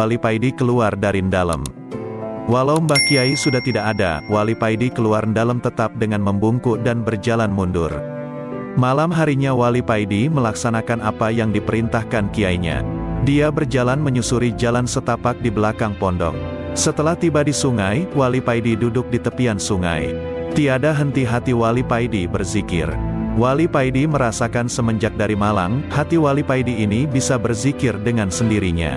Wali Paidi keluar dari dalam. Walau Mbah Kiai sudah tidak ada, Wali Paidi keluar dalam tetap dengan membungkuk dan berjalan mundur. Malam harinya Wali Paidi melaksanakan apa yang diperintahkan kiainya. Dia berjalan menyusuri jalan setapak di belakang pondok. Setelah tiba di sungai, Wali Paidi duduk di tepian sungai. Tiada henti hati Wali Paidi berzikir. Wali Paidi merasakan semenjak dari Malang, hati Wali Paidi ini bisa berzikir dengan sendirinya.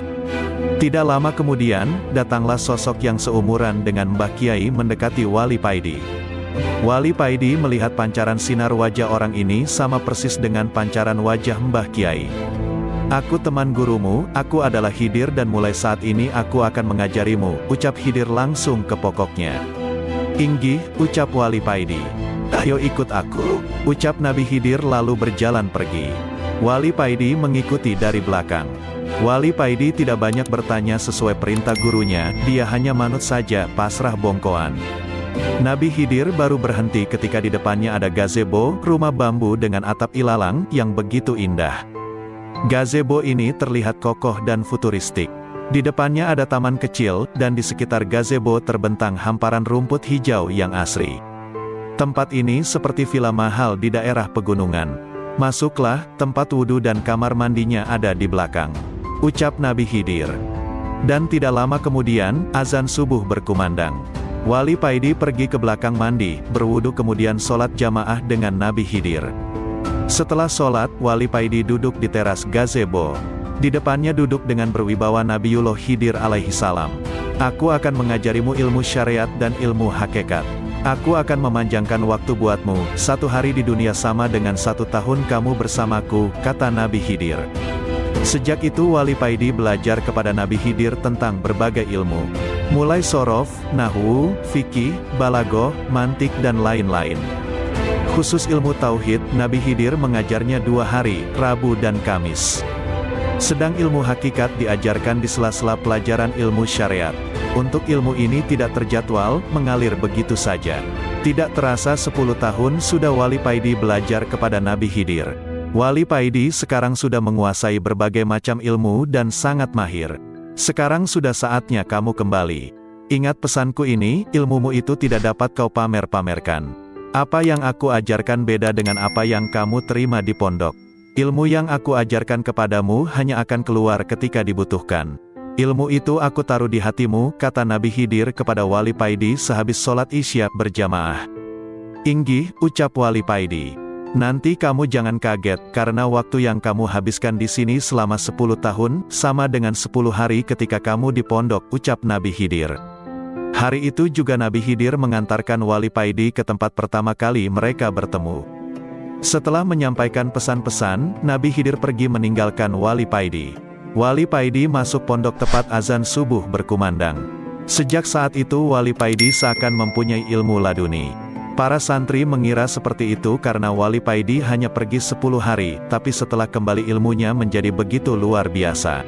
Tidak lama kemudian, datanglah sosok yang seumuran dengan Mbah Kiai mendekati Wali Paidi. Wali Paidi melihat pancaran sinar wajah orang ini sama persis dengan pancaran wajah Mbah Kiai. Aku teman gurumu, aku adalah Hidir dan mulai saat ini aku akan mengajarimu, ucap Hidir langsung ke pokoknya. Inggih, ucap Wali Paidi. Ayo ikut aku, ucap Nabi Hidir lalu berjalan pergi. Wali Paidi mengikuti dari belakang. Wali Paidi tidak banyak bertanya sesuai perintah gurunya, dia hanya manut saja, pasrah bongkoan. Nabi Hidir baru berhenti ketika di depannya ada gazebo, rumah bambu dengan atap ilalang, yang begitu indah. Gazebo ini terlihat kokoh dan futuristik. Di depannya ada taman kecil, dan di sekitar gazebo terbentang hamparan rumput hijau yang asri. Tempat ini seperti villa mahal di daerah pegunungan. Masuklah, tempat wudhu dan kamar mandinya ada di belakang ucap Nabi Hidir. Dan tidak lama kemudian, azan subuh berkumandang. Wali Paidi pergi ke belakang mandi, berwudu kemudian sholat jamaah dengan Nabi Hidir. Setelah sholat, Wali Paidi duduk di teras gazebo. Di depannya duduk dengan berwibawa Nabiullah Hidir alaihi salam. Aku akan mengajarimu ilmu syariat dan ilmu hakikat. Aku akan memanjangkan waktu buatmu, satu hari di dunia sama dengan satu tahun kamu bersamaku, kata Nabi Hidir. Sejak itu Wali Paidi belajar kepada Nabi Hidir tentang berbagai ilmu. Mulai sorof, nahu, fikih, balagoh, mantik dan lain-lain. Khusus ilmu tauhid, Nabi Hidir mengajarnya dua hari, Rabu dan Kamis. Sedang ilmu hakikat diajarkan di sela-sela pelajaran ilmu syariat. Untuk ilmu ini tidak terjadwal, mengalir begitu saja. Tidak terasa 10 tahun sudah Wali Paidi belajar kepada Nabi Hidir. Wali Paidi sekarang sudah menguasai berbagai macam ilmu dan sangat mahir. Sekarang sudah saatnya kamu kembali. Ingat pesanku ini, ilmumu itu tidak dapat kau pamer-pamerkan. Apa yang aku ajarkan beda dengan apa yang kamu terima di pondok. Ilmu yang aku ajarkan kepadamu hanya akan keluar ketika dibutuhkan. Ilmu itu aku taruh di hatimu, kata Nabi Hidir kepada Wali Paidi sehabis sholat isya berjamaah. Inggih, ucap Wali Paidi. Nanti kamu jangan kaget, karena waktu yang kamu habiskan di sini selama 10 tahun, sama dengan 10 hari ketika kamu di pondok, ucap Nabi Hidir. Hari itu juga Nabi Hidir mengantarkan Wali Paidi ke tempat pertama kali mereka bertemu. Setelah menyampaikan pesan-pesan, Nabi Hidir pergi meninggalkan Wali Paidi. Wali Paidi masuk pondok tepat azan subuh berkumandang. Sejak saat itu Wali Paidi seakan mempunyai ilmu laduni. Para santri mengira seperti itu karena Wali Paidi hanya pergi 10 hari, tapi setelah kembali ilmunya menjadi begitu luar biasa.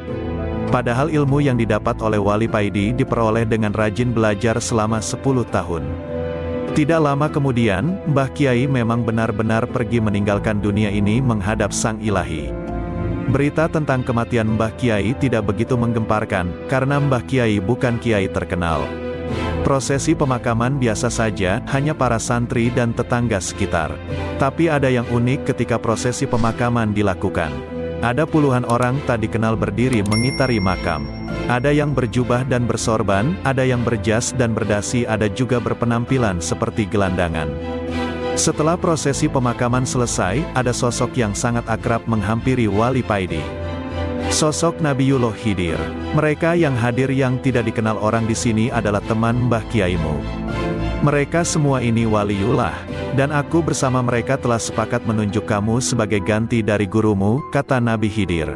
Padahal ilmu yang didapat oleh Wali Paidi diperoleh dengan rajin belajar selama 10 tahun. Tidak lama kemudian, Mbah Kiai memang benar-benar pergi meninggalkan dunia ini menghadap Sang Ilahi. Berita tentang kematian Mbah Kiai tidak begitu menggemparkan, karena Mbah Kiai bukan Kiai terkenal. Prosesi pemakaman biasa saja, hanya para santri dan tetangga sekitar. Tapi ada yang unik ketika prosesi pemakaman dilakukan. Ada puluhan orang tak dikenal berdiri mengitari makam. Ada yang berjubah dan bersorban, ada yang berjas dan berdasi ada juga berpenampilan seperti gelandangan. Setelah prosesi pemakaman selesai, ada sosok yang sangat akrab menghampiri Wali Paidi. Sosok Nabiullah Khidir. Mereka yang hadir yang tidak dikenal orang di sini adalah teman Mbah Kiaimu. Mereka semua ini waliullah, dan aku bersama mereka telah sepakat menunjuk kamu sebagai ganti dari gurumu, kata Nabi Khidir.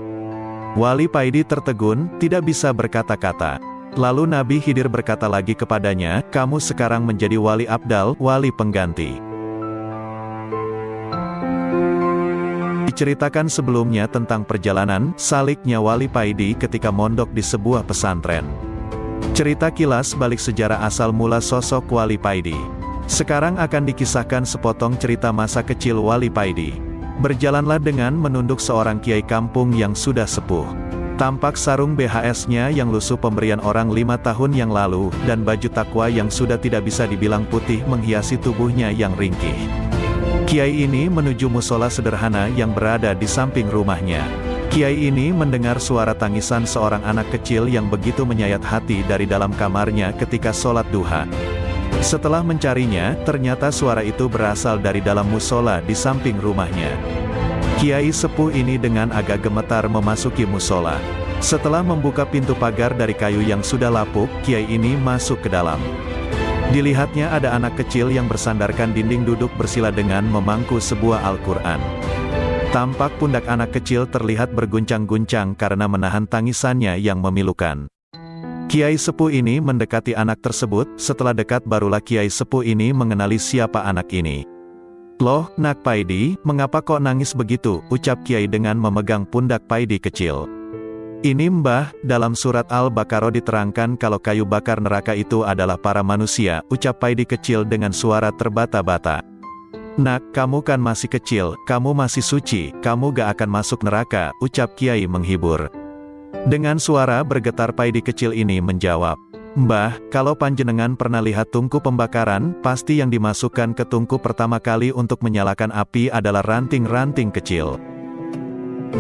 Wali Paidi tertegun, tidak bisa berkata-kata. Lalu Nabi Khidir berkata lagi kepadanya, kamu sekarang menjadi wali abdal, wali pengganti. Diceritakan sebelumnya tentang perjalanan saliknya Wali Paidi ketika mondok di sebuah pesantren. Cerita kilas balik sejarah asal mula sosok Wali Paidi. Sekarang akan dikisahkan sepotong cerita masa kecil Wali Paidi. Berjalanlah dengan menunduk seorang kiai kampung yang sudah sepuh. Tampak sarung BHS-nya yang lusuh pemberian orang lima tahun yang lalu, dan baju takwa yang sudah tidak bisa dibilang putih menghiasi tubuhnya yang ringkih. Kiai ini menuju musola sederhana yang berada di samping rumahnya. Kiai ini mendengar suara tangisan seorang anak kecil yang begitu menyayat hati dari dalam kamarnya ketika sholat duha. Setelah mencarinya, ternyata suara itu berasal dari dalam musola di samping rumahnya. Kiai sepuh ini dengan agak gemetar memasuki musola. Setelah membuka pintu pagar dari kayu yang sudah lapuk, Kiai ini masuk ke dalam. Dilihatnya ada anak kecil yang bersandarkan dinding duduk bersila dengan memangku sebuah Al-Quran. Tampak pundak anak kecil terlihat berguncang-guncang karena menahan tangisannya yang memilukan. Kiai sepuh ini mendekati anak tersebut, setelah dekat barulah Kiai sepuh ini mengenali siapa anak ini. Loh, nak Paidi, mengapa kok nangis begitu, ucap Kiai dengan memegang pundak Paidi kecil. Ini mbah, dalam surat Al-Baqarah diterangkan kalau kayu bakar neraka itu adalah para manusia, ucap Paidi kecil dengan suara terbata-bata. Nak, kamu kan masih kecil, kamu masih suci, kamu gak akan masuk neraka, ucap Kiai menghibur. Dengan suara bergetar Paidi kecil ini menjawab, Mbah, kalau panjenengan pernah lihat tungku pembakaran, pasti yang dimasukkan ke tungku pertama kali untuk menyalakan api adalah ranting-ranting kecil.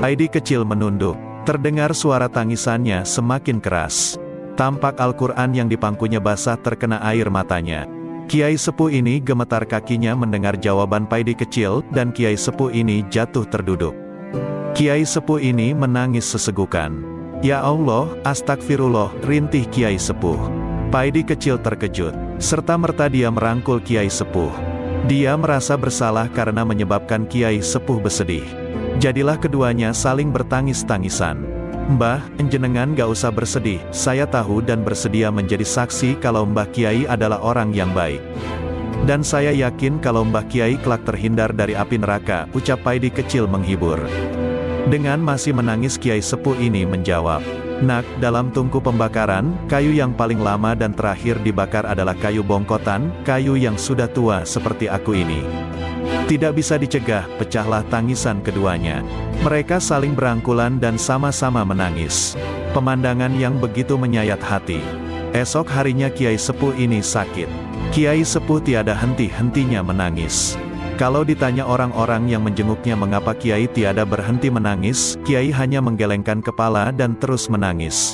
Heidi kecil menunduk. Terdengar suara tangisannya semakin keras. Tampak Al-Quran yang dipangkunya basah terkena air matanya. Kiai sepuh ini gemetar kakinya mendengar jawaban Paidi kecil, dan Kiai sepuh ini jatuh terduduk. Kiai sepuh ini menangis sesegukan. Ya Allah, astagfirullah, rintih Kiai Sepuh. Paidi kecil terkejut, serta merta dia merangkul Kiai Sepuh. Dia merasa bersalah karena menyebabkan Kiai Sepuh bersedih. Jadilah keduanya saling bertangis-tangisan. Mbah, enjenengan gak usah bersedih, saya tahu dan bersedia menjadi saksi kalau Mbah Kiai adalah orang yang baik. Dan saya yakin kalau Mbah Kiai kelak terhindar dari api neraka, ucap Paidi kecil menghibur. Dengan masih menangis Kiai Sepuh ini menjawab, Nak, dalam tungku pembakaran, kayu yang paling lama dan terakhir dibakar adalah kayu bongkotan, kayu yang sudah tua seperti aku ini. Tidak bisa dicegah, pecahlah tangisan keduanya. Mereka saling berangkulan dan sama-sama menangis. Pemandangan yang begitu menyayat hati. Esok harinya Kiai Sepuh ini sakit. Kiai Sepuh tiada henti-hentinya menangis. Kalau ditanya orang-orang yang menjenguknya mengapa Kiai tiada berhenti menangis, Kiai hanya menggelengkan kepala dan terus menangis.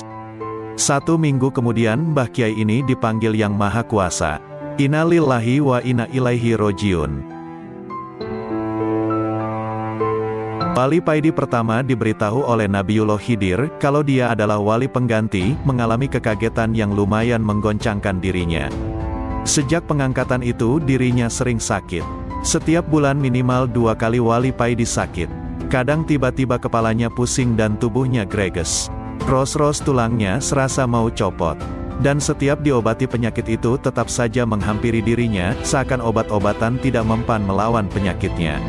Satu minggu kemudian Mbah Kiai ini dipanggil Yang Maha Kuasa. Innalillahi wa inna ilaihi rojiun. Wali Paidi pertama diberitahu oleh Nabiullah Khidir, kalau dia adalah wali pengganti, mengalami kekagetan yang lumayan menggoncangkan dirinya. Sejak pengangkatan itu dirinya sering sakit. Setiap bulan minimal dua kali wali Paidi sakit. Kadang tiba-tiba kepalanya pusing dan tubuhnya greges. Ros-ros tulangnya serasa mau copot. Dan setiap diobati penyakit itu tetap saja menghampiri dirinya, seakan obat-obatan tidak mempan melawan penyakitnya.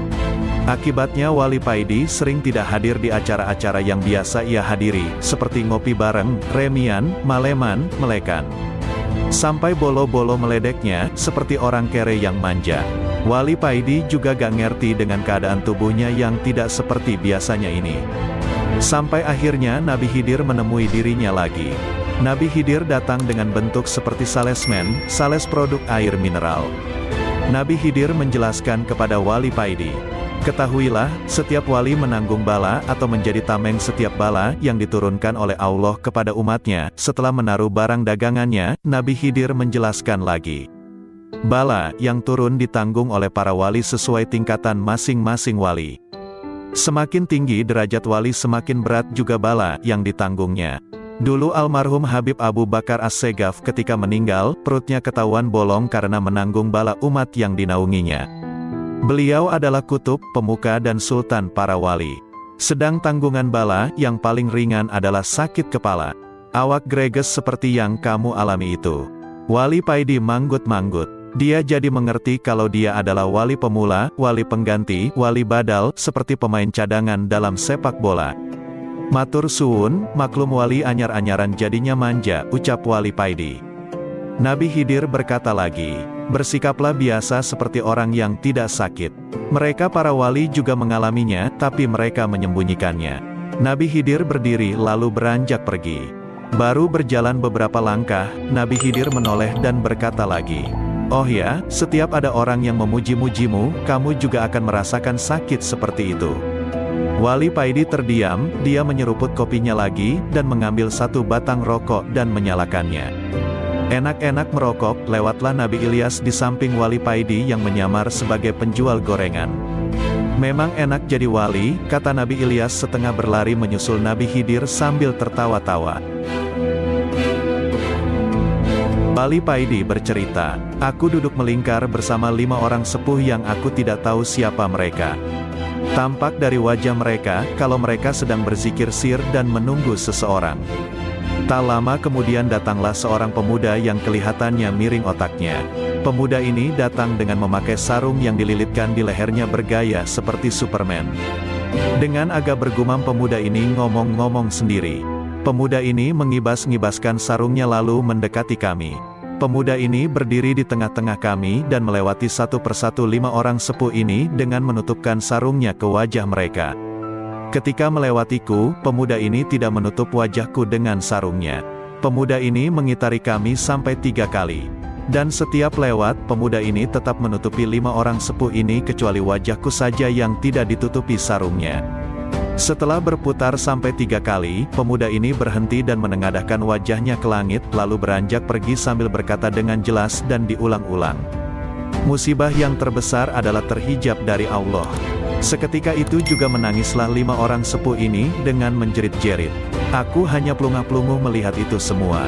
Akibatnya Wali Paidi sering tidak hadir di acara-acara yang biasa ia hadiri, seperti ngopi bareng, remian, maleman, melekan. Sampai bolo-bolo meledeknya, seperti orang kere yang manja. Wali Paidi juga gak ngerti dengan keadaan tubuhnya yang tidak seperti biasanya ini. Sampai akhirnya Nabi Khidir menemui dirinya lagi. Nabi Khidir datang dengan bentuk seperti salesman, sales produk air mineral. Nabi Khidir menjelaskan kepada Wali Paidi, Ketahuilah, setiap wali menanggung bala atau menjadi tameng setiap bala yang diturunkan oleh Allah kepada umatnya. Setelah menaruh barang dagangannya, Nabi Khidir menjelaskan lagi. Bala yang turun ditanggung oleh para wali sesuai tingkatan masing-masing wali. Semakin tinggi derajat wali semakin berat juga bala yang ditanggungnya. Dulu almarhum Habib Abu Bakar As-Segaf ketika meninggal, perutnya ketahuan bolong karena menanggung bala umat yang dinaunginya. Beliau adalah kutub, pemuka dan sultan para wali. Sedang tanggungan bala yang paling ringan adalah sakit kepala. Awak greges seperti yang kamu alami itu. Wali Paidi manggut-manggut. Dia jadi mengerti kalau dia adalah wali pemula, wali pengganti, wali badal, seperti pemain cadangan dalam sepak bola. Matur suun, maklum wali anyar-anyaran jadinya manja, ucap wali Paidi. Nabi Hidir berkata lagi, bersikaplah biasa seperti orang yang tidak sakit. Mereka para wali juga mengalaminya, tapi mereka menyembunyikannya. Nabi Khidir berdiri lalu beranjak pergi. Baru berjalan beberapa langkah, Nabi Khidir menoleh dan berkata lagi, Oh ya, setiap ada orang yang memuji-mujimu, kamu juga akan merasakan sakit seperti itu. Wali Paidi terdiam, dia menyeruput kopinya lagi, dan mengambil satu batang rokok dan menyalakannya. Enak-enak merokok, lewatlah Nabi Ilyas di samping Wali Paidi yang menyamar sebagai penjual gorengan. Memang enak jadi wali, kata Nabi Ilyas setengah berlari menyusul Nabi Khidir sambil tertawa-tawa. Wali Paidi bercerita, Aku duduk melingkar bersama lima orang sepuh yang aku tidak tahu siapa mereka. Tampak dari wajah mereka, kalau mereka sedang berzikir sir dan menunggu seseorang. Tak lama kemudian datanglah seorang pemuda yang kelihatannya miring otaknya. Pemuda ini datang dengan memakai sarung yang dililitkan di lehernya bergaya seperti Superman. Dengan agak bergumam pemuda ini ngomong-ngomong sendiri. Pemuda ini mengibas-ngibaskan sarungnya lalu mendekati kami. Pemuda ini berdiri di tengah-tengah kami dan melewati satu persatu lima orang sepuh ini dengan menutupkan sarungnya ke wajah mereka. Ketika melewatiku, pemuda ini tidak menutup wajahku dengan sarungnya. Pemuda ini mengitari kami sampai tiga kali. Dan setiap lewat, pemuda ini tetap menutupi lima orang sepuh ini kecuali wajahku saja yang tidak ditutupi sarungnya. Setelah berputar sampai tiga kali, pemuda ini berhenti dan menengadahkan wajahnya ke langit, lalu beranjak pergi sambil berkata dengan jelas dan diulang-ulang. Musibah yang terbesar adalah terhijab dari Allah. Seketika itu juga menangislah lima orang sepuh ini, dengan menjerit-jerit. Aku hanya pelungah-pelunguh melihat itu semua.